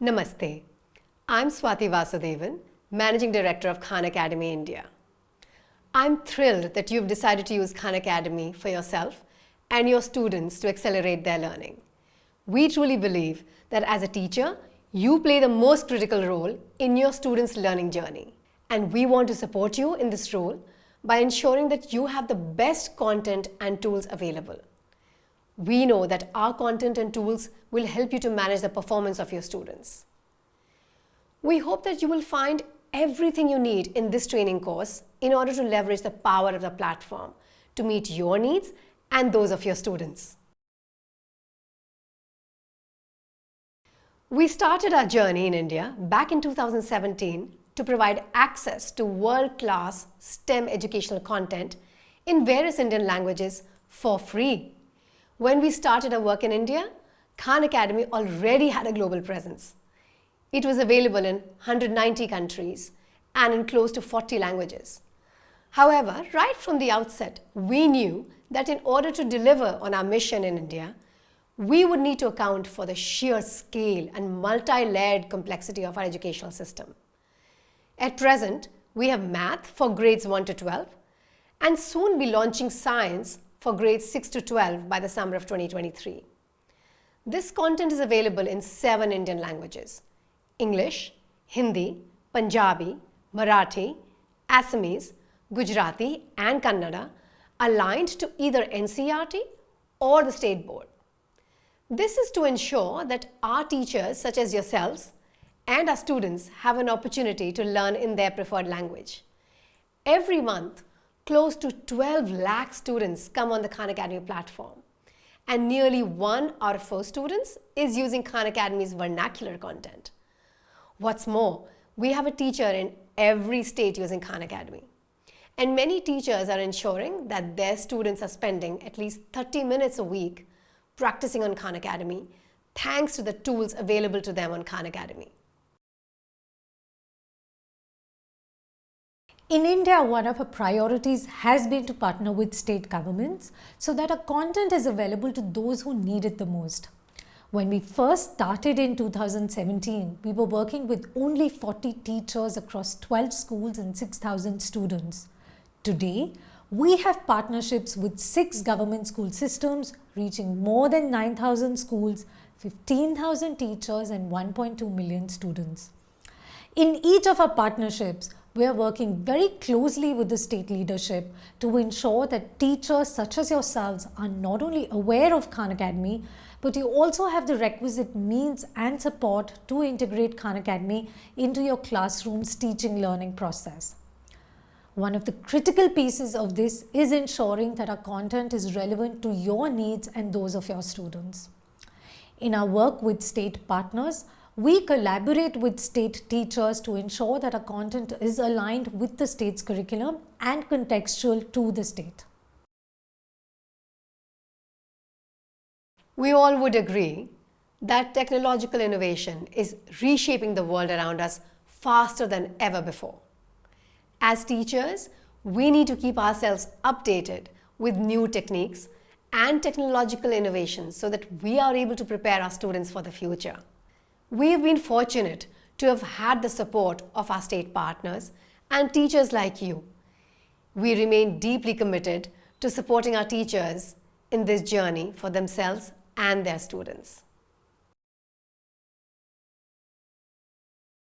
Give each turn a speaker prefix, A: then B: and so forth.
A: Namaste. I'm Swati Vasudevan, Managing Director of Khan Academy India. I'm thrilled that you've decided to use Khan Academy for yourself and your students to accelerate their learning. We truly believe that as a teacher, you play the most critical role in your students' learning journey. And we want to support you in this role by ensuring that you have the best content and tools available. We know that our content and tools will help you to manage the performance of your students. We hope that you will find everything you need in this training course in order to leverage the power of the platform to meet your needs and those of your students. We started our journey in India back in 2017 to provide access to world-class STEM educational content in various Indian languages for free. When we started our work in India, Khan Academy already had a global presence. It was available in 190 countries and in close to 40 languages. However, right from the outset, we knew that in order to deliver on our mission in India, we would need to account for the sheer scale and multi-layered complexity of our educational system. At present, we have math for grades 1 to 12 and soon be launching science for grades 6 to 12 by the summer of 2023. This content is available in seven Indian languages, English, Hindi, Punjabi, Marathi, Assamese, Gujarati and Kannada aligned to either NCERT or the state board. This is to ensure that our teachers such as yourselves and our students have an opportunity to learn in their preferred language. Every month, close to 12 lakh students come on the Khan Academy platform and nearly one out of four students is using Khan Academy's vernacular content. What's more, we have a teacher in every state using Khan Academy. And many teachers are ensuring that their students are spending at least 30 minutes a week practicing on Khan Academy thanks to the tools available to them on Khan Academy.
B: In India, one of our priorities has been to partner with state governments so that our content is available to those who need it the most. When we first started in 2017, we were working with only 40 teachers across 12 schools and 6,000 students. Today, we have partnerships with six government school systems reaching more than 9,000 schools, 15,000 teachers and 1.2 million students. In each of our partnerships, we are working very closely with the state leadership to ensure that teachers such as yourselves are not only aware of Khan Academy, but you also have the requisite means and support to integrate Khan Academy into your classroom's teaching learning process. One of the critical pieces of this is ensuring that our content is relevant to your needs and those of your students. In our work with state partners, we collaborate with state teachers to ensure that our content is aligned with the state's curriculum and contextual to the state.
A: We all would agree that technological innovation is reshaping the world around us faster than ever before. As teachers, we need to keep ourselves updated with new techniques and technological innovations so that we are able to prepare our students for the future. We have been fortunate to have had the support of our state partners and teachers like you. We remain deeply committed to supporting our teachers in this journey for themselves and their students.